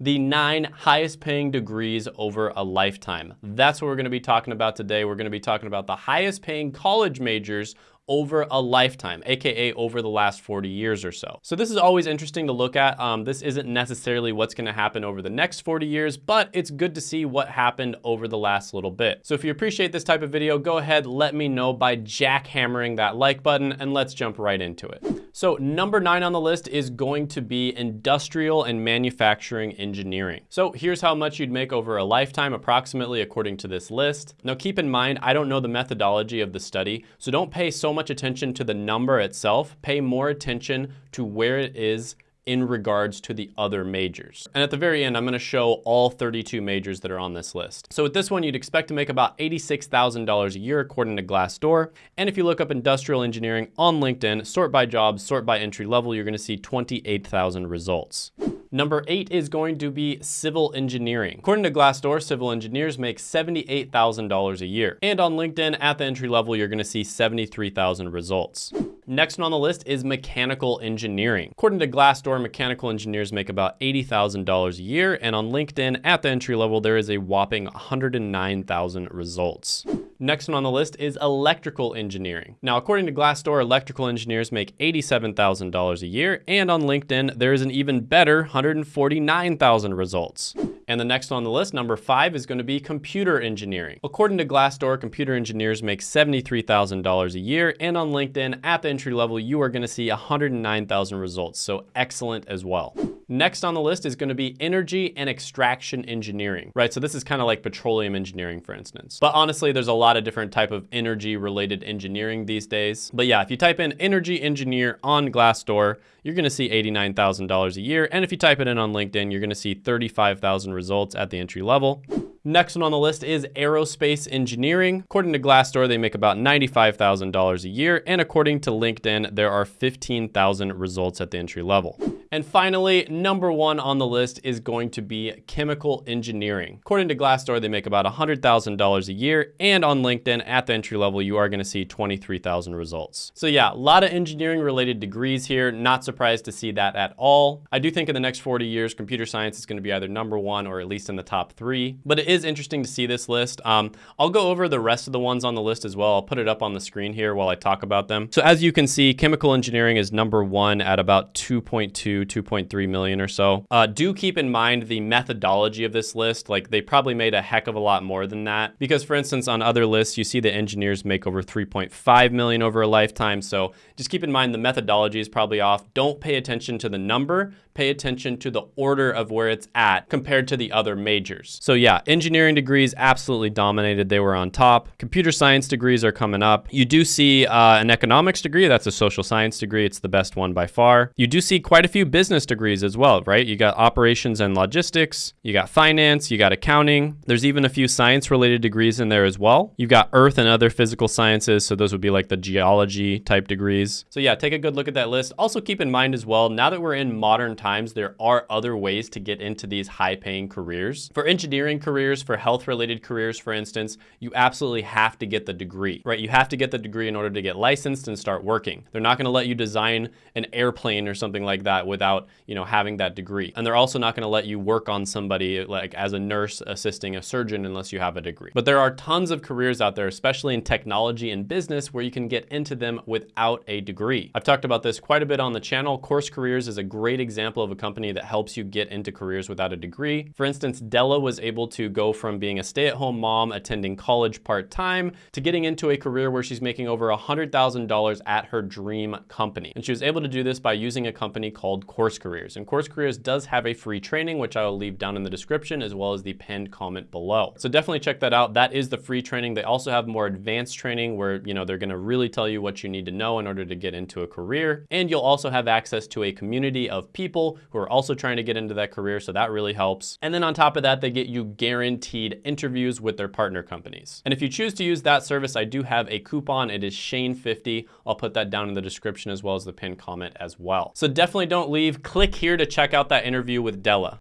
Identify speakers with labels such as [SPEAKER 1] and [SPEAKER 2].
[SPEAKER 1] the nine highest paying degrees over a lifetime. That's what we're gonna be talking about today. We're gonna be talking about the highest paying college majors over a lifetime, AKA over the last 40 years or so. So this is always interesting to look at. Um, this isn't necessarily what's gonna happen over the next 40 years, but it's good to see what happened over the last little bit. So if you appreciate this type of video, go ahead, let me know by jackhammering that like button and let's jump right into it. So number nine on the list is going to be industrial and manufacturing engineering. So here's how much you'd make over a lifetime, approximately according to this list. Now keep in mind, I don't know the methodology of the study, so don't pay so much attention to the number itself, pay more attention to where it is in regards to the other majors. And at the very end, I'm gonna show all 32 majors that are on this list. So with this one, you'd expect to make about $86,000 a year according to Glassdoor. And if you look up industrial engineering on LinkedIn, sort by jobs, sort by entry level, you're gonna see 28,000 results. Number eight is going to be civil engineering. According to Glassdoor, civil engineers make $78,000 a year. And on LinkedIn, at the entry level, you're gonna see 73,000 results. Next on the list is mechanical engineering. According to Glassdoor, mechanical engineers make about $80,000 a year. And on LinkedIn, at the entry level, there is a whopping 109,000 results. Next one on the list is electrical engineering. Now, according to Glassdoor, electrical engineers make $87,000 a year, and on LinkedIn, there is an even better 149,000 results. And the next on the list, number five, is going to be computer engineering. According to Glassdoor, computer engineers make $73,000 a year, and on LinkedIn, at the entry level, you are going to see 109,000 results, so excellent as well. Next on the list is gonna be energy and extraction engineering, right? So this is kind of like petroleum engineering, for instance. But honestly, there's a lot of different type of energy related engineering these days. But yeah, if you type in energy engineer on Glassdoor, you're gonna see $89,000 a year. And if you type it in on LinkedIn, you're gonna see 35,000 results at the entry level. Next one on the list is aerospace engineering. According to Glassdoor, they make about $95,000 a year. And according to LinkedIn, there are 15,000 results at the entry level. And finally, number one on the list is going to be chemical engineering. According to Glassdoor, they make about $100,000 a year. And on LinkedIn, at the entry level, you are gonna see 23,000 results. So yeah, a lot of engineering related degrees here. Not surprised to see that at all. I do think in the next 40 years, computer science is gonna be either number one or at least in the top three. But it is interesting to see this list. Um, I'll go over the rest of the ones on the list as well. I'll put it up on the screen here while I talk about them. So as you can see, chemical engineering is number one at about 2.2 2.3 million or so. Uh, do keep in mind the methodology of this list. Like they probably made a heck of a lot more than that. Because for instance, on other lists, you see the engineers make over 3.5 million over a lifetime. So just keep in mind the methodology is probably off. Don't pay attention to the number, pay attention to the order of where it's at compared to the other majors. So yeah, engineering degrees absolutely dominated. They were on top. Computer science degrees are coming up. You do see uh, an economics degree. That's a social science degree. It's the best one by far. You do see quite a few business degrees as well, right? You got operations and logistics. You got finance. You got accounting. There's even a few science related degrees in there as well. You've got earth and other physical sciences. So those would be like the geology type degrees. So yeah, take a good look at that list. Also keep in mind as well, now that we're in modern times, there are other ways to get into these high paying careers. For engineering careers, for health related careers, for instance, you absolutely have to get the degree, right? You have to get the degree in order to get licensed and start working. They're not gonna let you design an airplane or something like that without, you know, having that degree. And they're also not gonna let you work on somebody like as a nurse assisting a surgeon unless you have a degree. But there are tons of careers out there, especially in technology and business, where you can get into them without a degree. I've talked about this quite a bit on the channel. Course Careers is a great example of a company that helps you get into careers without a degree. For instance, Della was able to go from being a stay-at-home mom attending college part-time to getting into a career where she's making over $100,000 at her dream company. And she was able to do this by using a company called Course Careers. And Course Careers does have a free training, which I will leave down in the description as well as the pinned comment below. So definitely check that out. That is the free training. They also have more advanced training where, you know, they're gonna really tell you what you need to know in order to get into a career. And you'll also have access to a community of people who are also trying to get into that career, so that really helps. And then on top of that, they get you guaranteed interviews with their partner companies. And if you choose to use that service, I do have a coupon. It is Shane50. I'll put that down in the description as well as the pinned comment as well. So definitely don't leave. Click here to check out that interview with Della.